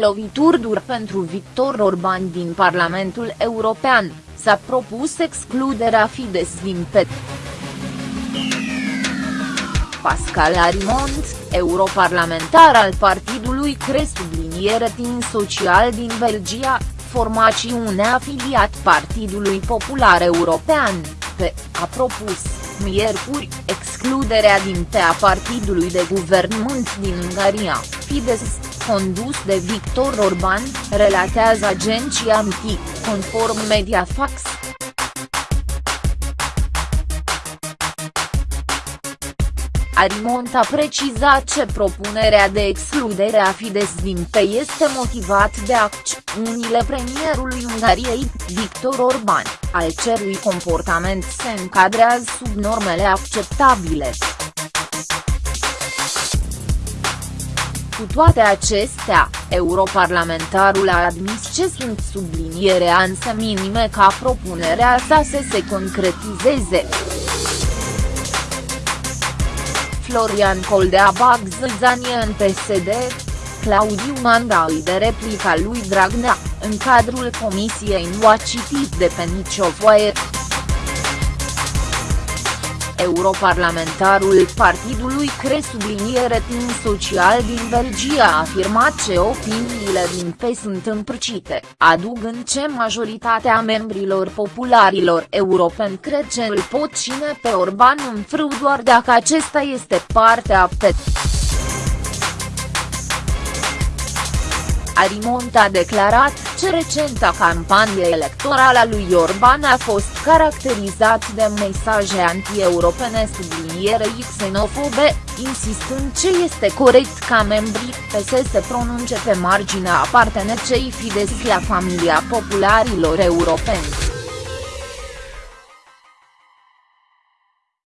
Lovituri dur pentru Victor Orban din Parlamentul European, s-a propus excluderea Fidesz din PET. Pascal Arimont, europarlamentar al partidului CRE subliniere tin social din Belgia, formațiune afiliat Partidului Popular European, pe, a propus, miercuri, excluderea din PE a partidului de guvernământ din Ungaria, Fidesz, condus de Victor Orban, relatează agenția MT, conform Mediafax. Arimont a precizat ce propunerea de excludere a Fidesz din PE este motivat de acțiunile premierului Ungariei, Victor Orban, al cărui comportament se încadrează sub normele acceptabile. Cu toate acestea, europarlamentarul a admis ce sunt sublinierea însă minime ca propunerea sa să se concretizeze. Florian Coldea bag zâzanie în PSD, Claudiu Manda îi de replica lui Dragnea, în cadrul comisiei nu a citit de pe nicio foaie. Europarlamentarul partidului CRE subliniere timp social din Belgia a afirmat că opiniile din PE sunt împrăcite, adugând ce majoritatea membrilor popularilor europeni cred că îl pot cine pe Orban în frâu doar dacă acesta este partea PET. Arimont a declarat ce recenta campanie electorală a lui Orban a fost caracterizat de mesaje anti-europene sublinierei xenofobe, insistând ce este corect ca membrii PS se pronunce pe marginea apartenecei Fidesz la familia popularilor europeni.